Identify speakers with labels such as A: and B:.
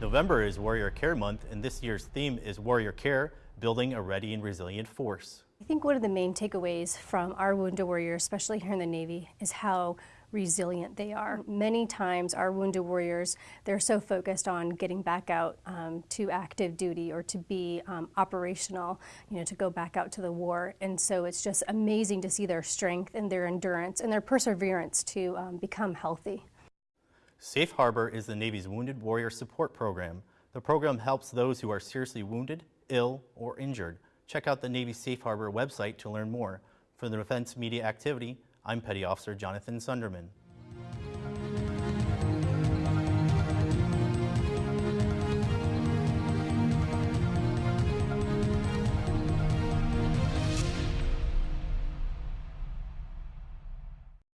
A: November is Warrior Care Month, and this year's theme is Warrior Care, Building a Ready and Resilient Force.
B: I think one of the main takeaways from our Wounded Warriors, especially here in the Navy, is how resilient they are. Many times our Wounded Warriors, they're so focused on getting back out um, to active duty or to be um, operational, you know, to go back out to the war. And so it's just amazing to see their strength and their endurance and their perseverance to um, become healthy.
A: Safe Harbor is the Navy's Wounded Warrior Support Program. The program helps those who are seriously wounded, ill, or injured. Check out the Navy Safe Harbor website to learn more. For the Defense Media Activity, I'm Petty Officer Jonathan Sunderman.